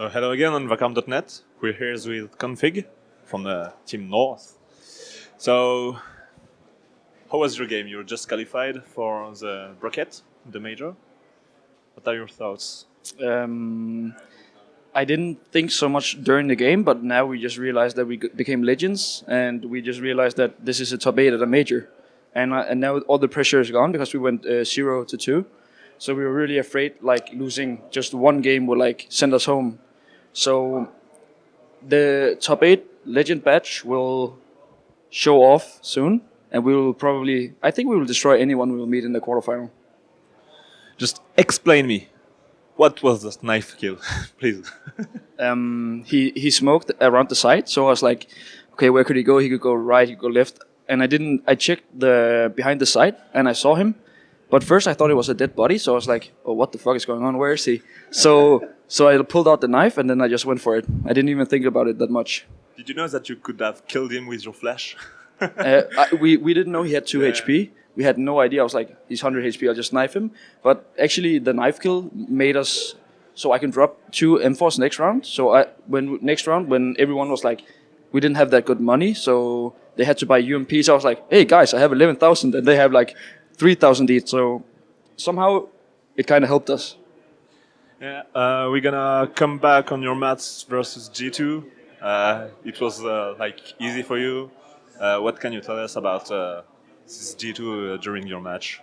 So hello again on Vakarm.net. We're here with k0nfig from the team North. So how was your game? You are just qualified for the bracket, the major. What are your thoughts? Um, I didn't think so much during the game, but now we just realized that we became legends, and we just realized that this is a top eight at a major, and uh, and now all the pressure is gone because we went uh, zero to two, so we were really afraid like losing just one game would like send us home so the top eight legend badge will show off soon, and we will probably, I think we will destroy anyone we will meet in the quarterfinal. Just explain me. What was the knife kill, please? um, he he smoked around the side, so I was like, okay, where could he go? He could go right, he could go left, and I didn't. I checked the behind the side, and I saw him, but first I thought it was a dead body, so I was like, oh, what the fuck is going on? Where is he? So so I pulled out the knife and then I just went for it. I didn't even think about it that much. Did you know that you could have killed him with your flash? uh, I, we, we didn't know he had 2 yeah. HP. We had no idea. I was like, he's 100 HP, I'll just knife him. But actually, the knife kill made us so I can drop two M4s next round. So I when next round, when everyone was like, we didn't have that good money, so they had to buy UMPs. I was like, hey guys, I have 11,000 and they have like 3,000 each. So somehow it kind of helped us. Yeah, uh, we're gonna come back on your mats versus G2. Uh, it was uh, like easy for you. Uh, what can you tell us about uh, this G2 uh, during your match?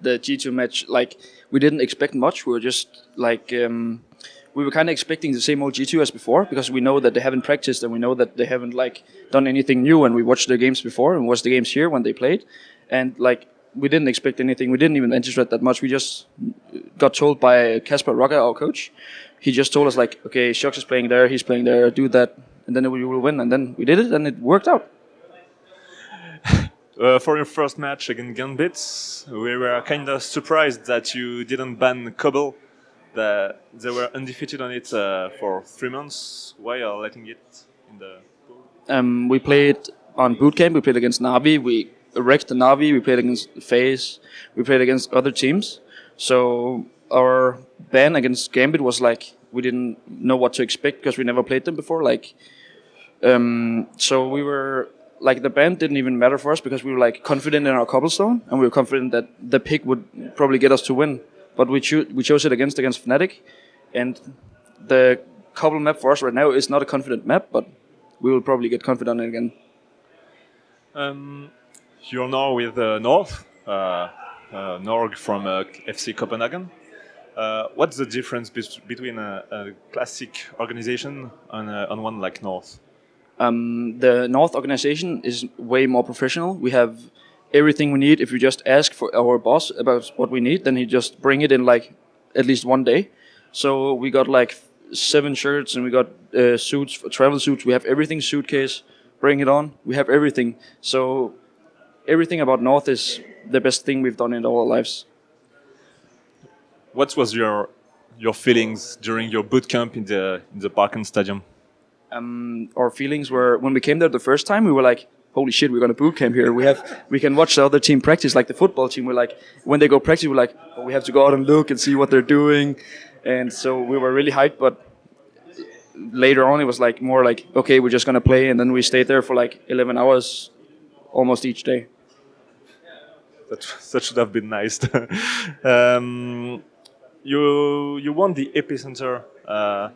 The G2 match, like we didn't expect much. We were just like um, we were kind of expecting the same old G2 as before because we know that they haven't practiced and we know that they haven't like done anything new. And we watched their games before and watched the games here when they played, and like we didn't expect anything. We didn't even anticipate that much. We just got told by Casper ruggah, our coach. He just told us like, okay, Shox is playing there, he's playing there, do that, and then we will win. And then we did it, and it worked out. Uh, for your first match against Gambit, we were kind of surprised that you didn't ban Cobble. The, they were undefeated on it uh, for three months. Why are letting it in the? Um, we played on boot camp. We played against Navi. We wrecked the Navi. We played against FaZe. We played against other teams. So our ban against Gambit was like we didn't know what to expect because we never played them before. Like, um, so we were like the ban didn't even matter for us because we were like confident in our cobblestone and we were confident that the pick would probably get us to win. But we cho- we chose it against against Fnatic, and the cobble map for us right now is not a confident map, but we will probably get confident again. Um, you're now with uh, North, uh, uh, Norg from uh, FC Copenhagen. Uh, what's the difference be between a, a, classic organization and, and one like North? Um, the North organization is way more professional. We have everything we need. If you just ask for our boss about what we need, then he just bring it in like at least one day. So we got like seven shirts and we got uh, suits, travel suits. We have everything suitcase. Bring it on. We have everything. So everything about North is the best thing we've done in all our lives. What was your your feelings during your boot camp in the in the Parken Stadium? Um, our feelings were when we came there the first time, we were like, "Holy shit, we're gonna boot camp here! We have we can watch the other team practice like the football team. We're like, when they go practice, we're like, oh, we have to go out and look and see what they're doing, and so we were really hyped. But later on, it was like more like, okay, we're just gonna play, and then we stayed there for like 11 hours almost each day. That, that should have been nice. um, you you won the epicenter, uh,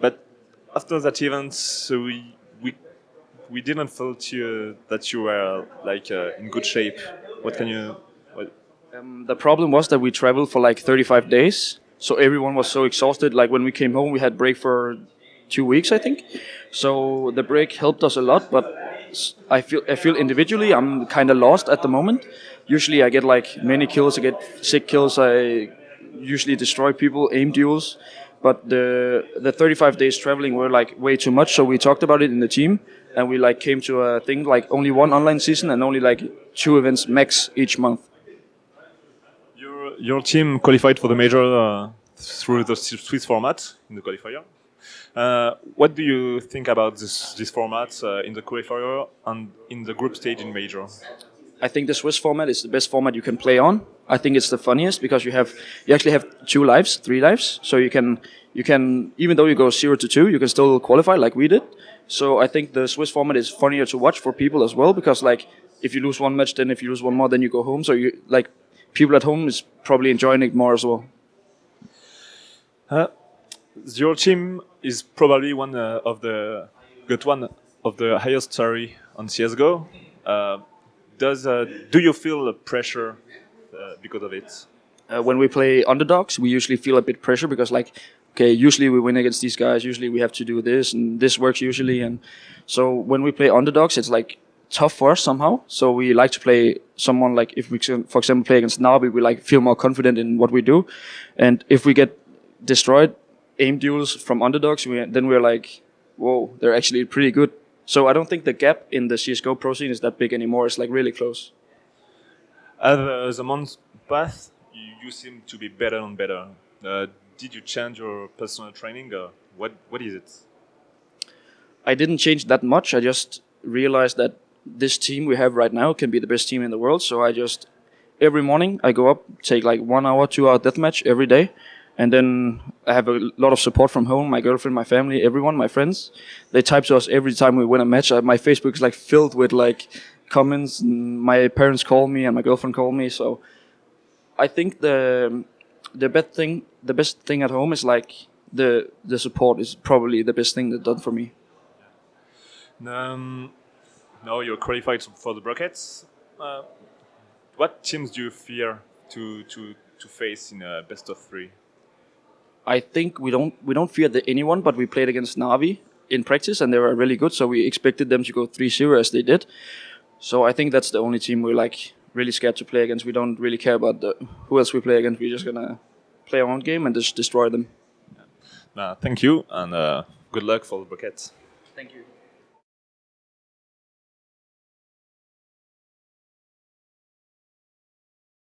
but after that event, so we we we didn't feel you, that you were like uh, in good shape. What can you? What? Um, the problem was that we traveled for like 35 days, so everyone was so exhausted. Like when we came home, we had break for two weeks, I think. So the break helped us a lot, but I feel I feel individually I'm kind of lost at the moment. Usually I get like many kills, I get sick kills, I usually destroy people, aim duels. But the the 35 days traveling were like way too much, so we talked about it in the team, and we like came to a thing like only one online season and only like two events max each month. Your your team qualified for the major uh, through the Swiss format in the qualifier. Uh, what do you think about this, this format uh, in the qualifier and in the group stage in major? I think the Swiss format is the best format you can play on. I think it's the funniest because you have you actually have two lives, three lives, so you can you can even though you go zero to two, you can still qualify like we did. So I think the Swiss format is funnier to watch for people as well because like if you lose one match, then if you lose one more, then you go home. So you like people at home is probably enjoying it more as well. Uh, your team is probably one uh, of the got one of the highest salary on CS:GO. Uh, does uh, do you feel pressure uh, because of it? Uh, when we play underdogs, we usually feel a bit pressure because like okay, usually we win against these guys. Usually we have to do this, and this works usually. And so when we play underdogs, it's like tough for us somehow. So we like to play someone like if we, for example, play against Navi, we like feel more confident in what we do. And if we get destroyed aim duels from underdogs, we, then we're like, whoa, they're actually pretty good. So I don't think the gap in the CS:GO pro scene is that big anymore. It's like really close. As uh, the months pass, you, you, seem to be better and better. Uh, did you change your personal training? Or what What is it? I didn't change that much. I just realized that this team we have right now can be the best team in the world. So I just every morning I go up, take like one hour, two hour deathmatch every day, and then I have a lot of support from home, my girlfriend, my family, everyone, my friends. They type to us every time we win a match. My Facebook is like filled with like comments. my parents call me and my girlfriend call me. So I think the the best thing, the best thing at home is like the the support is probably the best thing that done for me. Um, now you're qualified for the brackets. Uh, what teams do you fear to to to face in a best of three? I think we don't we don't fear the, anyone, but we played against Navi in practice and they were really good, so we expected them to go 3-0 as they did. So I think that's the only team we're like really scared to play against. We don't really care about the, who else we play against. We're just gonna play our own game and just destroy them. Uh, thank you and uh, good luck for the bracket. Thank you.